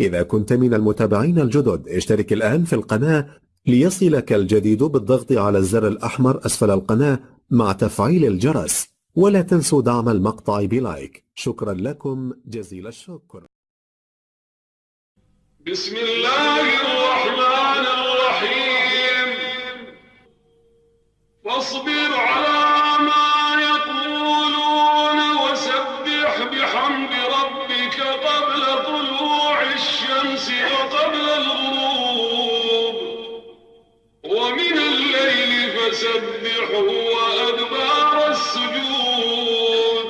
إذا كنت من المتابعين الجدد اشترك الآن في القناة ليصلك الجديد بالضغط على الزر الأحمر أسفل القناة مع تفعيل الجرس ولا تنسوا دعم المقطع بلايك. شكرا لكم جزيل الشكر. بسم الله الرحمن الرحيم. واصبر على الشمس وقبل الغروب ومن الليل فسبحه وأدبار السجود.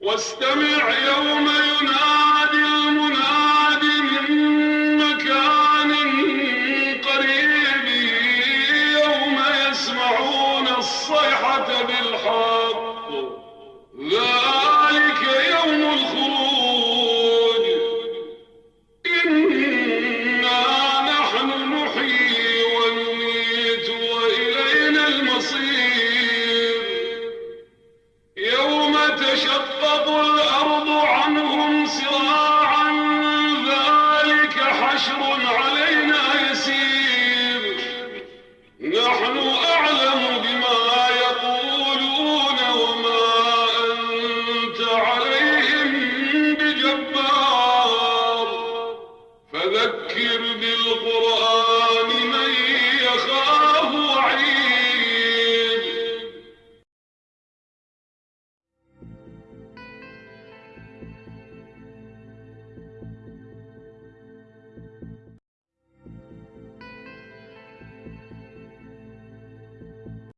واستمع يوم ينادي المناد من مكان قريب يوم يسمعون الصيحة بالحق. تشقق الأرض عنهم سراعا